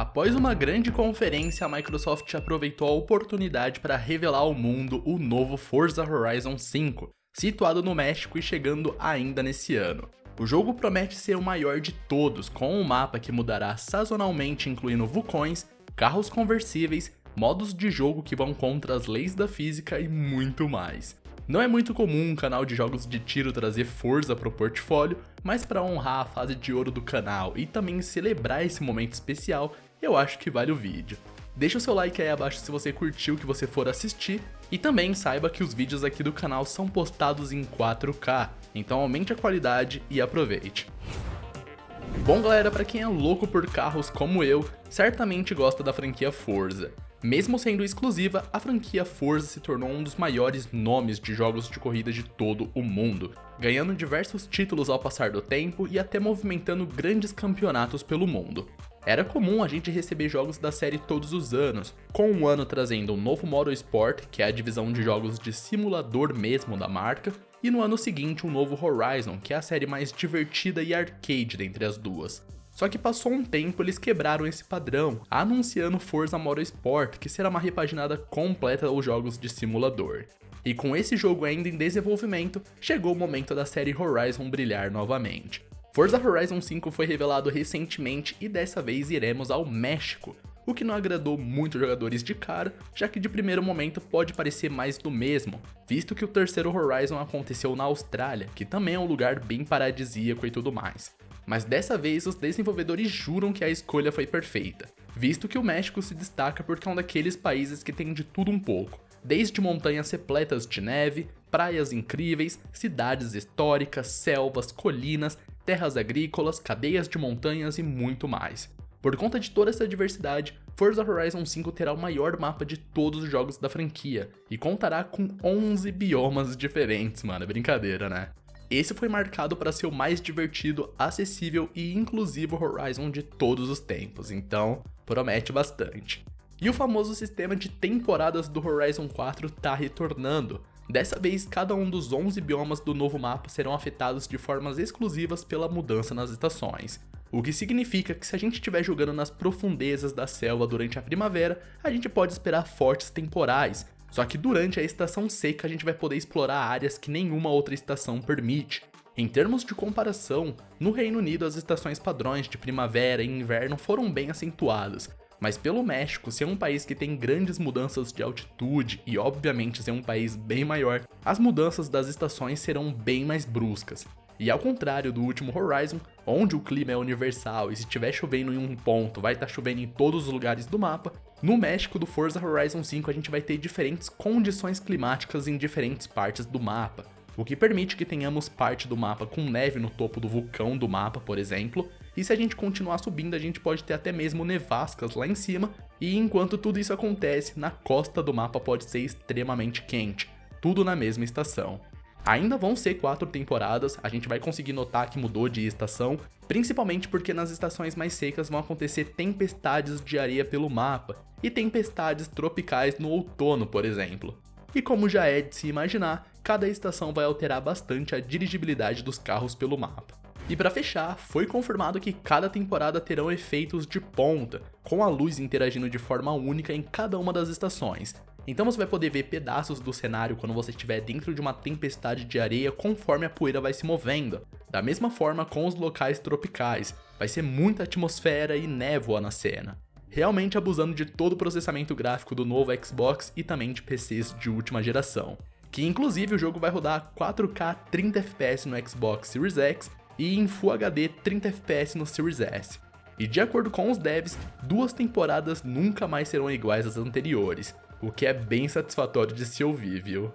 Após uma grande conferência, a Microsoft aproveitou a oportunidade para revelar ao mundo o novo Forza Horizon 5, situado no México e chegando ainda nesse ano. O jogo promete ser o maior de todos, com um mapa que mudará sazonalmente incluindo vulcões, carros conversíveis, modos de jogo que vão contra as leis da física e muito mais. Não é muito comum um canal de jogos de tiro trazer Forza para o portfólio, mas para honrar a fase de ouro do canal e também celebrar esse momento especial, eu acho que vale o vídeo. Deixa o seu like aí abaixo se você curtiu o que você for assistir, e também saiba que os vídeos aqui do canal são postados em 4K, então aumente a qualidade e aproveite. Bom galera, para quem é louco por carros como eu, certamente gosta da franquia Forza. Mesmo sendo exclusiva, a franquia Forza se tornou um dos maiores nomes de jogos de corrida de todo o mundo, ganhando diversos títulos ao passar do tempo e até movimentando grandes campeonatos pelo mundo. Era comum a gente receber jogos da série todos os anos, com um ano trazendo um novo Motorsport, que é a divisão de jogos de simulador mesmo da marca, e no ano seguinte um novo Horizon, que é a série mais divertida e arcade dentre as duas. Só que passou um tempo eles quebraram esse padrão, anunciando Forza Motorsport, que será uma repaginada completa aos jogos de simulador. E com esse jogo ainda em desenvolvimento, chegou o momento da série Horizon brilhar novamente. Forza Horizon 5 foi revelado recentemente e dessa vez iremos ao México, o que não agradou muitos jogadores de cara, já que de primeiro momento pode parecer mais do mesmo, visto que o terceiro Horizon aconteceu na Austrália, que também é um lugar bem paradisíaco e tudo mais. Mas dessa vez os desenvolvedores juram que a escolha foi perfeita, visto que o México se destaca porque é um daqueles países que tem de tudo um pouco, desde montanhas repletas de neve, praias incríveis, cidades históricas, selvas, colinas, terras agrícolas, cadeias de montanhas e muito mais. Por conta de toda essa diversidade, Forza Horizon 5 terá o maior mapa de todos os jogos da franquia e contará com 11 biomas diferentes, mano, é brincadeira, né? Esse foi marcado para ser o mais divertido, acessível e inclusivo Horizon de todos os tempos, então promete bastante. E o famoso sistema de temporadas do Horizon 4 tá retornando. Dessa vez, cada um dos 11 biomas do novo mapa serão afetados de formas exclusivas pela mudança nas estações. O que significa que se a gente estiver jogando nas profundezas da selva durante a primavera, a gente pode esperar fortes temporais, só que durante a estação seca a gente vai poder explorar áreas que nenhuma outra estação permite. Em termos de comparação, no Reino Unido as estações padrões de primavera e inverno foram bem acentuadas, mas pelo México ser um país que tem grandes mudanças de altitude e obviamente ser um país bem maior, as mudanças das estações serão bem mais bruscas. E ao contrário do último Horizon, onde o clima é universal e se estiver chovendo em um ponto vai estar tá chovendo em todos os lugares do mapa, no México do Forza Horizon 5 a gente vai ter diferentes condições climáticas em diferentes partes do mapa, o que permite que tenhamos parte do mapa com neve no topo do vulcão do mapa, por exemplo, e se a gente continuar subindo a gente pode ter até mesmo nevascas lá em cima, e enquanto tudo isso acontece, na costa do mapa pode ser extremamente quente, tudo na mesma estação. Ainda vão ser quatro temporadas, a gente vai conseguir notar que mudou de estação, principalmente porque nas estações mais secas vão acontecer tempestades de areia pelo mapa, e tempestades tropicais no outono, por exemplo. E como já é de se imaginar, cada estação vai alterar bastante a dirigibilidade dos carros pelo mapa. E para fechar, foi confirmado que cada temporada terão efeitos de ponta, com a luz interagindo de forma única em cada uma das estações, então você vai poder ver pedaços do cenário quando você estiver dentro de uma tempestade de areia conforme a poeira vai se movendo. Da mesma forma com os locais tropicais, vai ser muita atmosfera e névoa na cena. Realmente abusando de todo o processamento gráfico do novo Xbox e também de PCs de última geração. Que inclusive o jogo vai rodar 4K 30 FPS no Xbox Series X e em Full HD 30 FPS no Series S. E de acordo com os devs, duas temporadas nunca mais serão iguais às anteriores, o que é bem satisfatório de se ouvir, viu?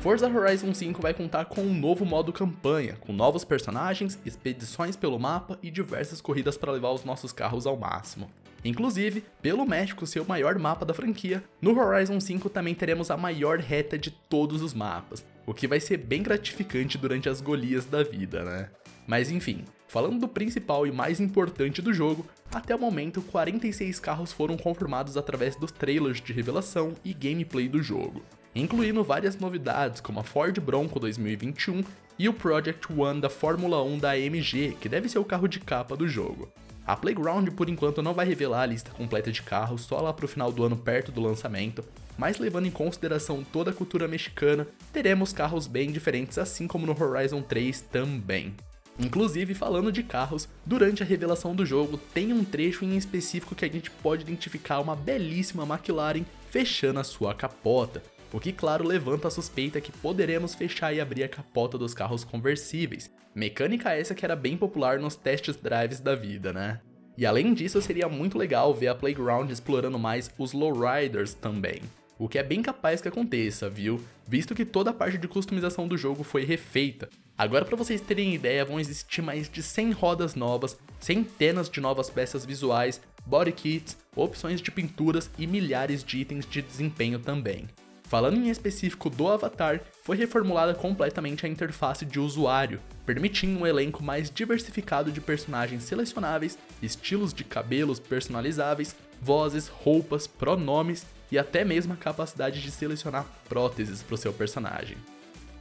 Forza Horizon 5 vai contar com um novo modo campanha, com novos personagens, expedições pelo mapa e diversas corridas para levar os nossos carros ao máximo. Inclusive, pelo México ser o maior mapa da franquia, no Horizon 5 também teremos a maior reta de todos os mapas, o que vai ser bem gratificante durante as golias da vida, né? Mas enfim, falando do principal e mais importante do jogo, até o momento 46 carros foram confirmados através dos trailers de revelação e gameplay do jogo, incluindo várias novidades como a Ford Bronco 2021 e o Project One da Fórmula 1 da AMG, que deve ser o carro de capa do jogo. A Playground por enquanto não vai revelar a lista completa de carros só lá pro final do ano perto do lançamento, mas levando em consideração toda a cultura mexicana, teremos carros bem diferentes assim como no Horizon 3 também. Inclusive, falando de carros, durante a revelação do jogo tem um trecho em específico que a gente pode identificar uma belíssima McLaren fechando a sua capota, o que claro levanta a suspeita que poderemos fechar e abrir a capota dos carros conversíveis, mecânica essa que era bem popular nos testes drives da vida, né? E além disso, seria muito legal ver a Playground explorando mais os lowriders também. O que é bem capaz que aconteça, viu? Visto que toda a parte de customização do jogo foi refeita. Agora para vocês terem ideia, vão existir mais de 100 rodas novas, centenas de novas peças visuais, body kits, opções de pinturas e milhares de itens de desempenho também. Falando em específico do Avatar, foi reformulada completamente a interface de usuário, permitindo um elenco mais diversificado de personagens selecionáveis, estilos de cabelos personalizáveis, vozes, roupas, pronomes e até mesmo a capacidade de selecionar próteses para o seu personagem.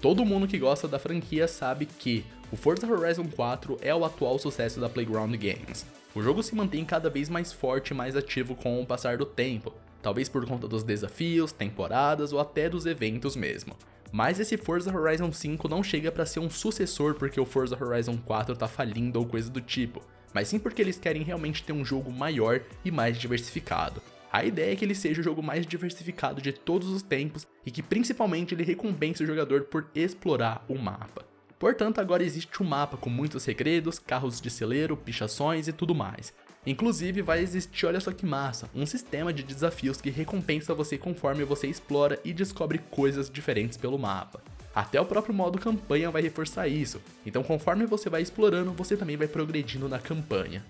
Todo mundo que gosta da franquia sabe que o Forza Horizon 4 é o atual sucesso da Playground Games. O jogo se mantém cada vez mais forte e mais ativo com o passar do tempo, talvez por conta dos desafios, temporadas ou até dos eventos mesmo. Mas esse Forza Horizon 5 não chega para ser um sucessor porque o Forza Horizon 4 tá falindo ou coisa do tipo, mas sim porque eles querem realmente ter um jogo maior e mais diversificado. A ideia é que ele seja o jogo mais diversificado de todos os tempos e que principalmente ele recompense o jogador por explorar o mapa. Portanto, agora existe um mapa com muitos segredos, carros de celeiro, pichações e tudo mais. Inclusive vai existir, olha só que massa, um sistema de desafios que recompensa você conforme você explora e descobre coisas diferentes pelo mapa. Até o próprio modo campanha vai reforçar isso, então conforme você vai explorando, você também vai progredindo na campanha.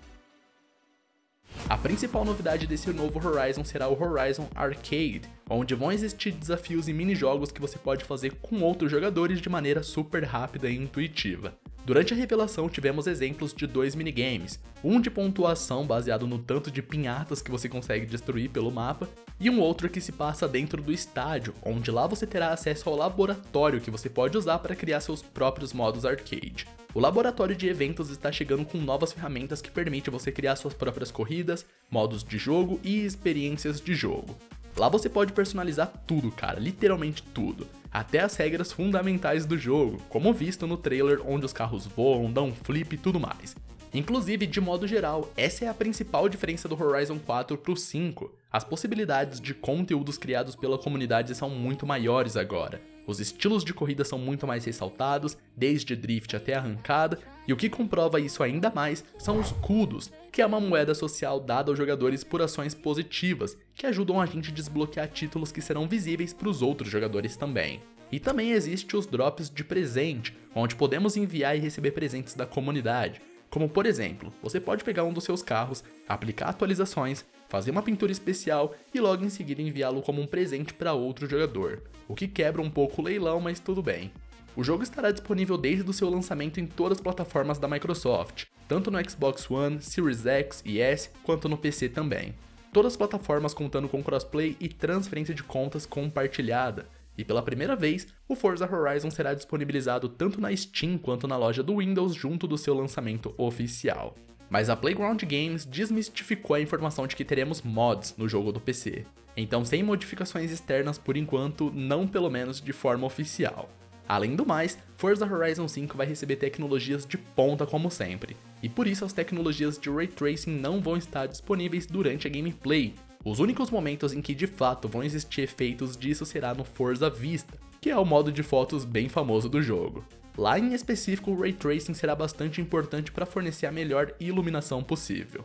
A principal novidade desse novo Horizon será o Horizon Arcade, onde vão existir desafios e minijogos que você pode fazer com outros jogadores de maneira super rápida e intuitiva. Durante a revelação tivemos exemplos de dois minigames, um de pontuação baseado no tanto de pinhatas que você consegue destruir pelo mapa, e um outro que se passa dentro do estádio, onde lá você terá acesso ao laboratório que você pode usar para criar seus próprios modos arcade. O laboratório de eventos está chegando com novas ferramentas que permitem você criar suas próprias corridas, modos de jogo e experiências de jogo. Lá você pode personalizar tudo, cara, literalmente tudo até as regras fundamentais do jogo, como visto no trailer onde os carros voam, dão flip e tudo mais. Inclusive, de modo geral, essa é a principal diferença do Horizon 4 pro 5. As possibilidades de conteúdos criados pela comunidade são muito maiores agora. Os estilos de corrida são muito mais ressaltados, desde drift até arrancada, e o que comprova isso ainda mais são os kudos, que é uma moeda social dada aos jogadores por ações positivas, que ajudam a gente a desbloquear títulos que serão visíveis para os outros jogadores também. E também existe os drops de presente, onde podemos enviar e receber presentes da comunidade. Como por exemplo, você pode pegar um dos seus carros, aplicar atualizações, fazer uma pintura especial e logo em seguida enviá-lo como um presente para outro jogador, o que quebra um pouco o leilão, mas tudo bem. O jogo estará disponível desde o seu lançamento em todas as plataformas da Microsoft, tanto no Xbox One, Series X e S, quanto no PC também. Todas as plataformas contando com crossplay e transferência de contas compartilhada, e pela primeira vez, o Forza Horizon será disponibilizado tanto na Steam quanto na loja do Windows junto do seu lançamento oficial. Mas a Playground Games desmistificou a informação de que teremos mods no jogo do PC, então sem modificações externas por enquanto, não pelo menos de forma oficial. Além do mais, Forza Horizon 5 vai receber tecnologias de ponta como sempre, e por isso as tecnologias de Ray Tracing não vão estar disponíveis durante a gameplay, os únicos momentos em que de fato vão existir efeitos disso será no Forza Vista, que é o modo de fotos bem famoso do jogo. Lá em específico, o Ray Tracing será bastante importante para fornecer a melhor iluminação possível.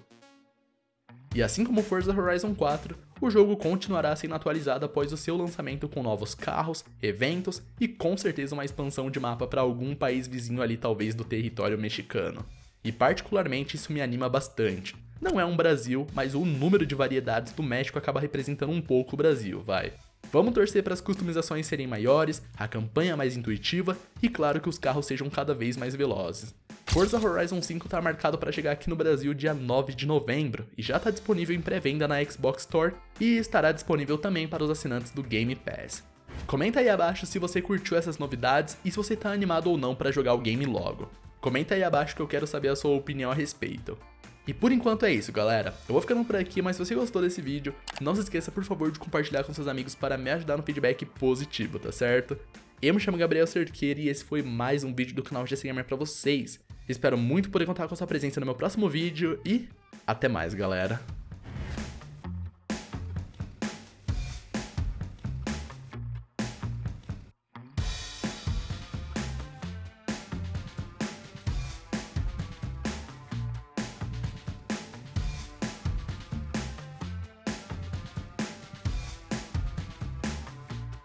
E assim como Forza Horizon 4, o jogo continuará sendo atualizado após o seu lançamento com novos carros, eventos e com certeza uma expansão de mapa para algum país vizinho ali talvez do território mexicano. E particularmente isso me anima bastante, não é um Brasil, mas o número de variedades do México acaba representando um pouco o Brasil, vai. Vamos torcer para as customizações serem maiores, a campanha mais intuitiva e claro que os carros sejam cada vez mais velozes. Forza Horizon 5 está marcado para chegar aqui no Brasil dia 9 de novembro e já está disponível em pré-venda na Xbox Store e estará disponível também para os assinantes do Game Pass. Comenta aí abaixo se você curtiu essas novidades e se você está animado ou não para jogar o game logo. Comenta aí abaixo que eu quero saber a sua opinião a respeito. E por enquanto é isso, galera. Eu vou ficando por aqui, mas se você gostou desse vídeo, não se esqueça, por favor, de compartilhar com seus amigos para me ajudar no feedback positivo, tá certo? Eu me chamo Gabriel Cerqueira e esse foi mais um vídeo do canal GC pra vocês. Espero muito poder contar com a sua presença no meu próximo vídeo e até mais, galera.